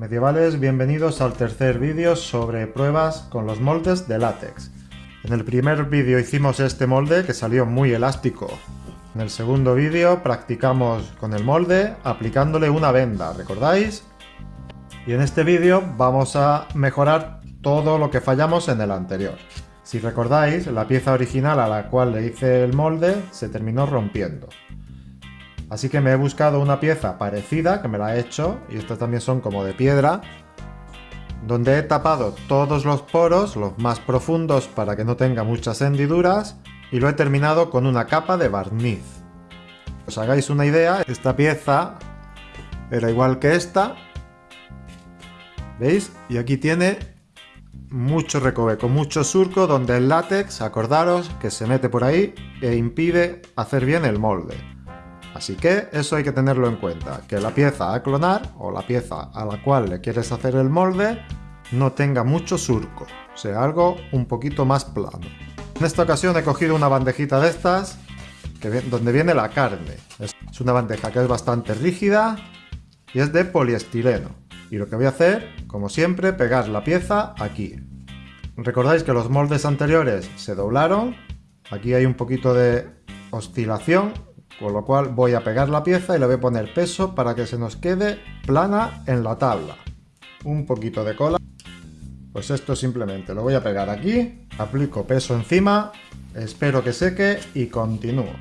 Medievales, bienvenidos al tercer vídeo sobre pruebas con los moldes de látex. En el primer vídeo hicimos este molde que salió muy elástico. En el segundo vídeo practicamos con el molde aplicándole una venda, ¿recordáis? Y en este vídeo vamos a mejorar todo lo que fallamos en el anterior. Si recordáis, la pieza original a la cual le hice el molde se terminó rompiendo. Así que me he buscado una pieza parecida, que me la he hecho, y estas también son como de piedra, donde he tapado todos los poros, los más profundos para que no tenga muchas hendiduras, y lo he terminado con una capa de barniz. Os hagáis una idea, esta pieza era igual que esta, ¿veis? Y aquí tiene mucho recoveco, mucho surco donde el látex, acordaros, que se mete por ahí e impide hacer bien el molde. Así que eso hay que tenerlo en cuenta, que la pieza a clonar o la pieza a la cual le quieres hacer el molde no tenga mucho surco, sea algo un poquito más plano. En esta ocasión he cogido una bandejita de estas, donde viene la carne. Es una bandeja que es bastante rígida y es de poliestireno. Y lo que voy a hacer, como siempre, pegar la pieza aquí. Recordáis que los moldes anteriores se doblaron. Aquí hay un poquito de oscilación, con lo cual voy a pegar la pieza y le voy a poner peso para que se nos quede plana en la tabla. Un poquito de cola. Pues esto simplemente lo voy a pegar aquí, aplico peso encima, espero que seque y continúo.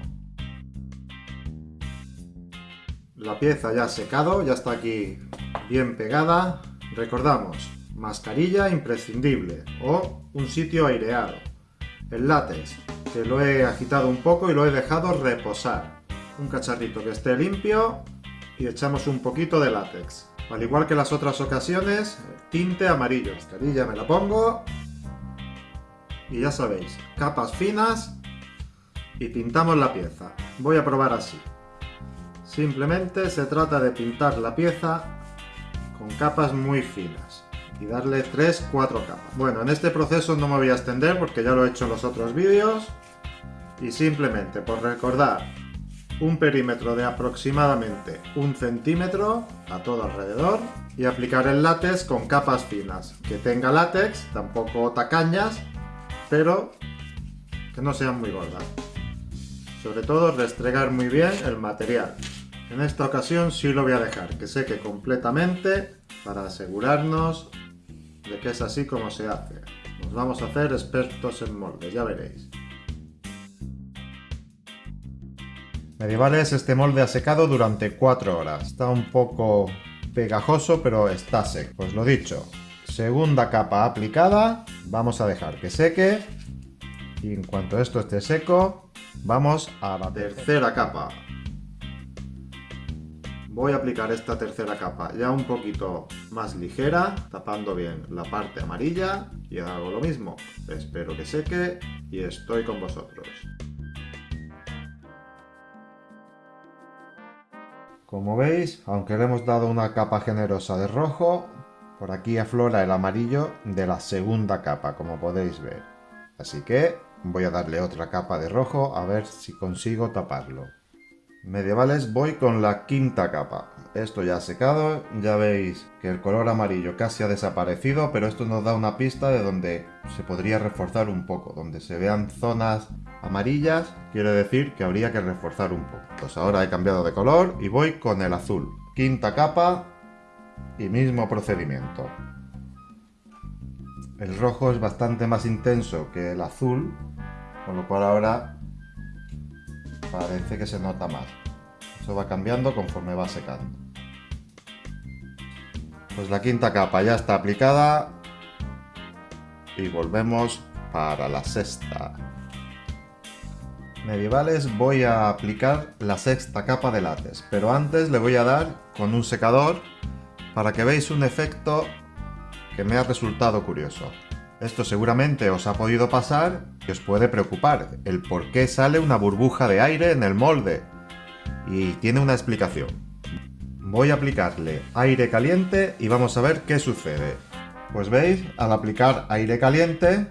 La pieza ya ha secado, ya está aquí bien pegada. Recordamos, mascarilla imprescindible o un sitio aireado. El látex, que lo he agitado un poco y lo he dejado reposar. Un cacharrito que esté limpio y echamos un poquito de látex. Al igual que las otras ocasiones, tinte amarillo. Mascarilla me la pongo. Y ya sabéis, capas finas y pintamos la pieza. Voy a probar así. Simplemente se trata de pintar la pieza con capas muy finas y darle 3-4 capas. Bueno, en este proceso no me voy a extender porque ya lo he hecho en los otros vídeos y simplemente por recordar un perímetro de aproximadamente un centímetro a todo alrededor y aplicar el látex con capas finas, que tenga látex, tampoco tacañas, pero que no sean muy gordas. Sobre todo restregar muy bien el material. En esta ocasión sí lo voy a dejar que seque completamente para asegurarnos de que es así como se hace. Nos vamos a hacer expertos en moldes, ya veréis. Medievales, este molde ha secado durante 4 horas. Está un poco pegajoso, pero está seco. Pues lo dicho, segunda capa aplicada, vamos a dejar que seque. Y en cuanto esto esté seco, vamos a la tercera capa voy a aplicar esta tercera capa ya un poquito más ligera, tapando bien la parte amarilla y hago lo mismo. Espero que seque y estoy con vosotros. Como veis, aunque le hemos dado una capa generosa de rojo, por aquí aflora el amarillo de la segunda capa, como podéis ver. Así que voy a darle otra capa de rojo a ver si consigo taparlo. Medievales voy con la quinta capa. Esto ya ha secado, ya veis que el color amarillo casi ha desaparecido, pero esto nos da una pista de donde se podría reforzar un poco. Donde se vean zonas amarillas, quiere decir que habría que reforzar un poco. Pues ahora he cambiado de color y voy con el azul. Quinta capa y mismo procedimiento. El rojo es bastante más intenso que el azul, con lo cual ahora parece que se nota más. Eso va cambiando conforme va secando. Pues la quinta capa ya está aplicada y volvemos para la sexta. Medievales voy a aplicar la sexta capa de látex, pero antes le voy a dar con un secador para que veáis un efecto que me ha resultado curioso. Esto seguramente os ha podido pasar y os puede preocupar, el por qué sale una burbuja de aire en el molde. Y tiene una explicación. Voy a aplicarle aire caliente y vamos a ver qué sucede. Pues veis, al aplicar aire caliente,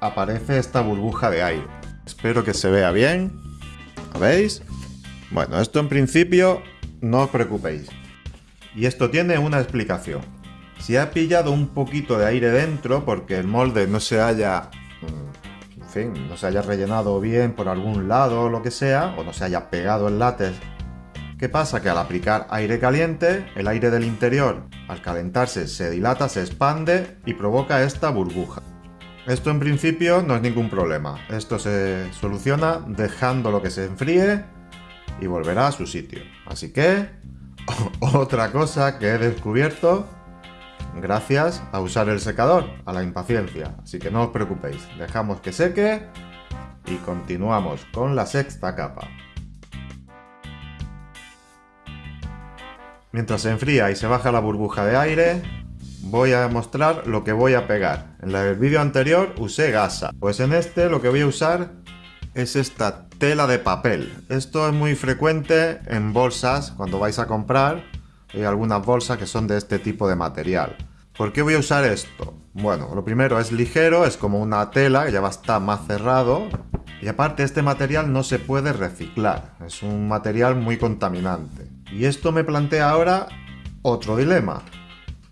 aparece esta burbuja de aire. Espero que se vea bien. ¿Veis? Bueno, esto en principio no os preocupéis. Y esto tiene una explicación. Si ha pillado un poquito de aire dentro porque el molde no se haya... mm, En fin, no se haya rellenado bien por algún lado o lo que sea, o no se haya pegado el látex ¿Qué pasa? Que al aplicar aire caliente, el aire del interior, al calentarse, se dilata, se expande y provoca esta burbuja. Esto en principio no es ningún problema. Esto se soluciona dejando lo que se enfríe y volverá a su sitio. Así que, otra cosa que he descubierto gracias a usar el secador, a la impaciencia. Así que no os preocupéis, dejamos que seque y continuamos con la sexta capa. Mientras se enfría y se baja la burbuja de aire, voy a mostrar lo que voy a pegar. En el vídeo anterior usé gasa, pues en este lo que voy a usar es esta tela de papel. Esto es muy frecuente en bolsas cuando vais a comprar. Hay algunas bolsas que son de este tipo de material. ¿Por qué voy a usar esto? Bueno, lo primero es ligero, es como una tela que ya va a estar más cerrado. Y aparte este material no se puede reciclar, es un material muy contaminante. Y esto me plantea ahora otro dilema.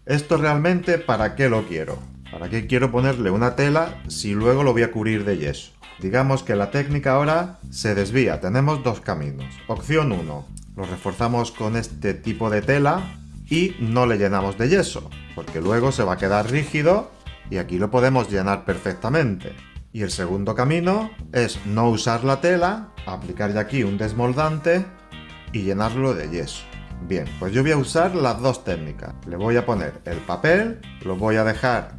¿Esto realmente para qué lo quiero? ¿Para qué quiero ponerle una tela si luego lo voy a cubrir de yeso? Digamos que la técnica ahora se desvía. Tenemos dos caminos. Opción 1. Lo reforzamos con este tipo de tela y no le llenamos de yeso, porque luego se va a quedar rígido y aquí lo podemos llenar perfectamente. Y el segundo camino es no usar la tela, aplicar ya aquí un desmoldante y llenarlo de yeso. Bien, pues yo voy a usar las dos técnicas. Le voy a poner el papel, lo voy a dejar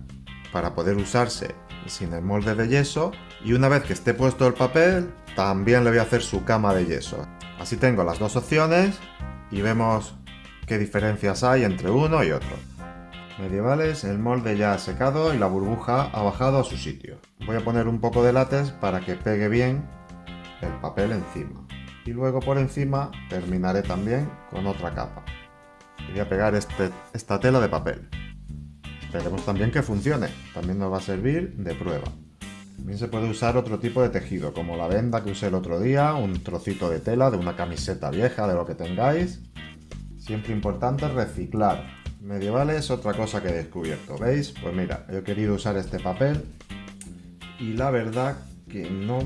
para poder usarse sin el molde de yeso y una vez que esté puesto el papel también le voy a hacer su cama de yeso. Así tengo las dos opciones y vemos qué diferencias hay entre uno y otro. Medievales, el molde ya ha secado y la burbuja ha bajado a su sitio. Voy a poner un poco de látex para que pegue bien el papel encima y luego por encima terminaré también con otra capa. Y voy a pegar este, esta tela de papel. Esperemos también que funcione, también nos va a servir de prueba. También se puede usar otro tipo de tejido, como la venda que usé el otro día, un trocito de tela de una camiseta vieja, de lo que tengáis. Siempre importante reciclar. Medieval es otra cosa que he descubierto, ¿veis? Pues mira, he querido usar este papel y la verdad que no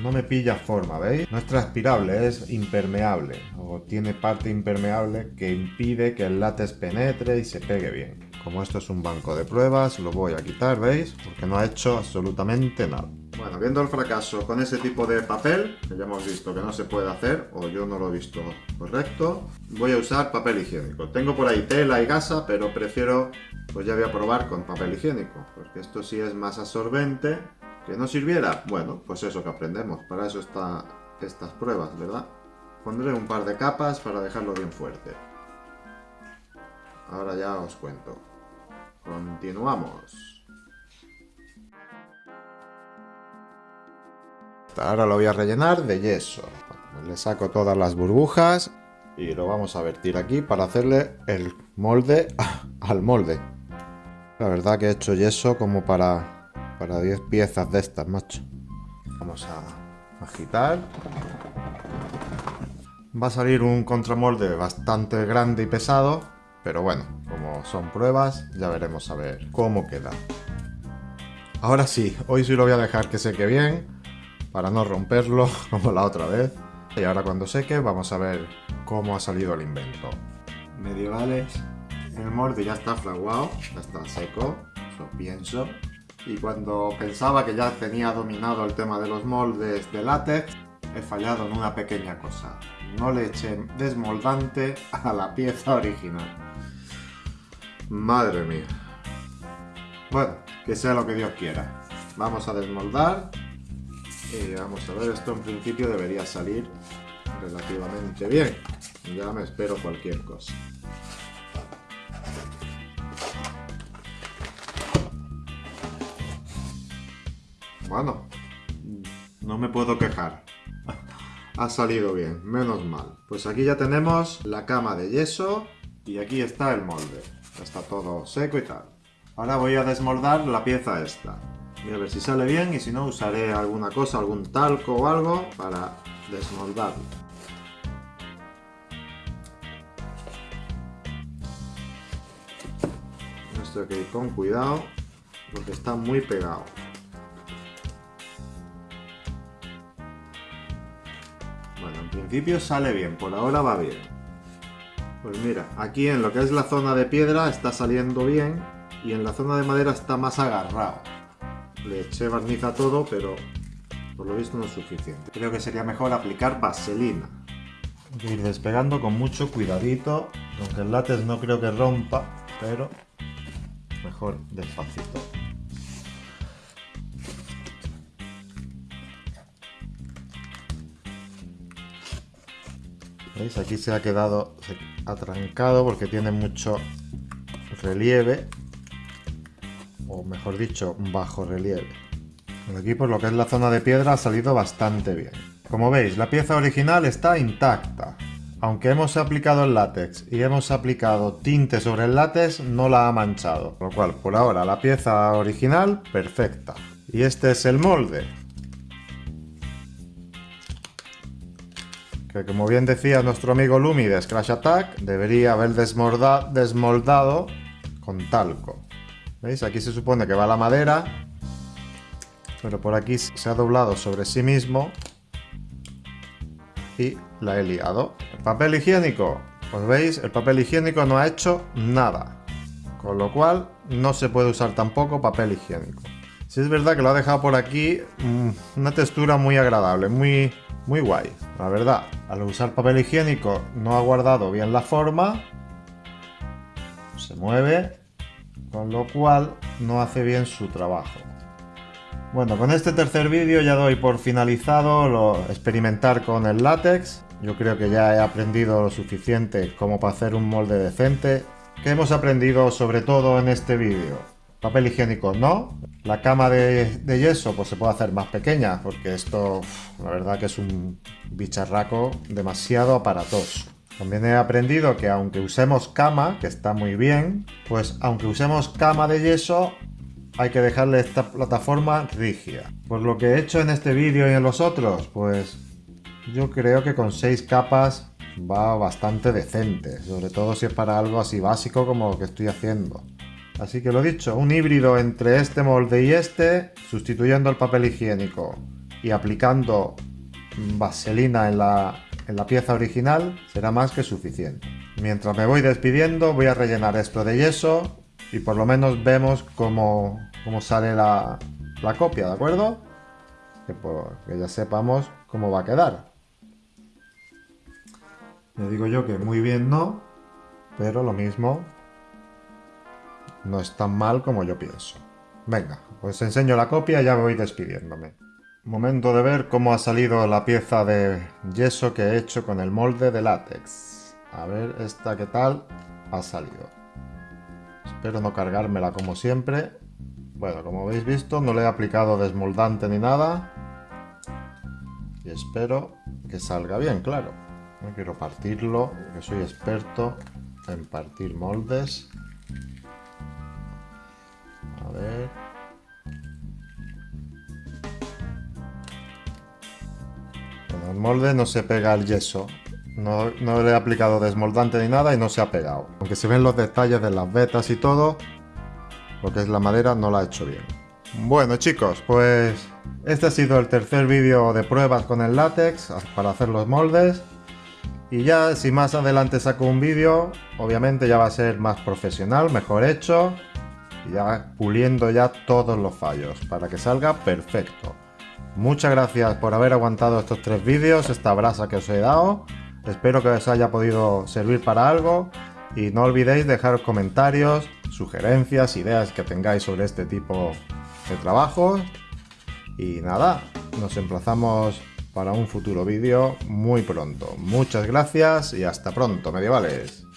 no me pilla forma, ¿veis? No es transpirable, es impermeable, o tiene parte impermeable que impide que el látex penetre y se pegue bien. Como esto es un banco de pruebas, lo voy a quitar, ¿veis? Porque no ha hecho absolutamente nada. Bueno, viendo el fracaso con ese tipo de papel, que ya hemos visto que no se puede hacer, o yo no lo he visto correcto, voy a usar papel higiénico. Tengo por ahí tela y gasa, pero prefiero, pues ya voy a probar con papel higiénico, porque esto sí es más absorbente ¿Que no sirviera? Bueno, pues eso que aprendemos. Para eso están estas pruebas, ¿verdad? Pondré un par de capas para dejarlo bien fuerte. Ahora ya os cuento. Continuamos. Ahora lo voy a rellenar de yeso. Le saco todas las burbujas y lo vamos a vertir aquí para hacerle el molde al molde. La verdad que he hecho yeso como para para 10 piezas de estas, macho. Vamos a agitar. Va a salir un contramolde bastante grande y pesado, pero bueno, son pruebas, ya veremos a ver cómo queda. Ahora sí, hoy sí lo voy a dejar que seque bien, para no romperlo como la otra vez. Y ahora cuando seque vamos a ver cómo ha salido el invento. Medievales, el molde ya está fraguado, ya está seco, eso pienso y cuando pensaba que ya tenía dominado el tema de los moldes de látex, he fallado en una pequeña cosa. No le eché desmoldante a la pieza original. Madre mía. Bueno, que sea lo que Dios quiera. Vamos a desmoldar. Y vamos a ver, esto en principio debería salir relativamente bien. Ya me espero cualquier cosa. Bueno, no me puedo quejar. ha salido bien, menos mal. Pues aquí ya tenemos la cama de yeso y aquí está el molde. Está todo seco y tal. Ahora voy a desmoldar la pieza esta. Voy a ver si sale bien y si no usaré alguna cosa, algún talco o algo para desmoldarlo. Esto hay que ir con cuidado porque está muy pegado. Bueno, en principio sale bien, por ahora va bien. Pues mira, aquí en lo que es la zona de piedra está saliendo bien y en la zona de madera está más agarrado. Le eché barniz a todo, pero por lo visto no es suficiente. Creo que sería mejor aplicar vaselina. Hay que ir despegando con mucho cuidadito, aunque el látex no creo que rompa, pero mejor despacito. ¿Veis? Aquí se ha quedado atrancado porque tiene mucho relieve, o mejor dicho, bajo relieve. Aquí por lo que es la zona de piedra ha salido bastante bien. Como veis, la pieza original está intacta. Aunque hemos aplicado el látex y hemos aplicado tinte sobre el látex, no la ha manchado. Por lo cual, por ahora, la pieza original, perfecta. Y este es el molde. Que como bien decía nuestro amigo Lumi de Scratch Attack, debería haber desmoldado con talco. ¿Veis? Aquí se supone que va la madera, pero por aquí se ha doblado sobre sí mismo y la he liado. El papel higiénico, pues veis, el papel higiénico no ha hecho nada, con lo cual no se puede usar tampoco papel higiénico. Si es verdad que lo ha dejado por aquí, mm, una textura muy agradable, muy, muy guay, la verdad. Al usar papel higiénico no ha guardado bien la forma. Se mueve. Con lo cual no hace bien su trabajo. Bueno, con este tercer vídeo ya doy por finalizado lo experimentar con el látex. Yo creo que ya he aprendido lo suficiente como para hacer un molde decente. ¿Qué hemos aprendido sobre todo en este vídeo? Papel higiénico no. La cama de, yeso pues se puede hacer más pequeña porque esto la verdad que es un bicharraco demasiado aparatoso. También he aprendido que aunque usemos cama, que está muy bien, pues aunque usemos cama de yeso hay que dejarle esta plataforma rígida. Por lo que he hecho en este vídeo y en los otros, pues yo creo que con 6 capas va bastante decente, sobre todo si es para algo así básico como lo que estoy haciendo. Así que lo dicho, un híbrido entre este molde y este, sustituyendo el papel higiénico y aplicando vaselina en la, pieza original, será más que suficiente. Mientras me voy despidiendo, voy a rellenar esto de yeso y por lo menos vemos cómo, sale la, copia, ¿de acuerdo? Que, que ya sepamos cómo va a quedar. Le digo yo que muy bien no, pero lo mismo no es tan mal como yo pienso. Venga, pues enseño la copia y ya voy despidiéndome. Momento de ver cómo ha salido la pieza de yeso que he hecho con el molde de látex. A ver esta qué tal ha salido. Espero no cargármela como siempre. Bueno, como habéis visto no le he aplicado desmoldante ni nada. Y espero que salga bien, claro. No quiero partirlo, que soy experto en partir moldes. A ver. Bueno, el molde no se pega al yeso. No, no, le he aplicado desmoldante ni nada y no se ha pegado. Aunque se ven los detalles de las vetas y todo, lo que es la madera no la ha hecho bien. Bueno chicos, pues este ha sido el tercer vídeo de pruebas con el látex para hacer los moldes. Y ya si más adelante saco un vídeo, obviamente ya va a ser más profesional, mejor hecho ya puliendo ya todos los fallos para que salga perfecto. Muchas gracias por haber aguantado estos tres vídeos, esta brasa que os he dado. Espero que os haya podido servir para algo y no olvidéis dejar comentarios, sugerencias, ideas que tengáis sobre este tipo de trabajos. Y nada, nos emplazamos para un futuro vídeo muy pronto. Muchas gracias y hasta pronto, medievales.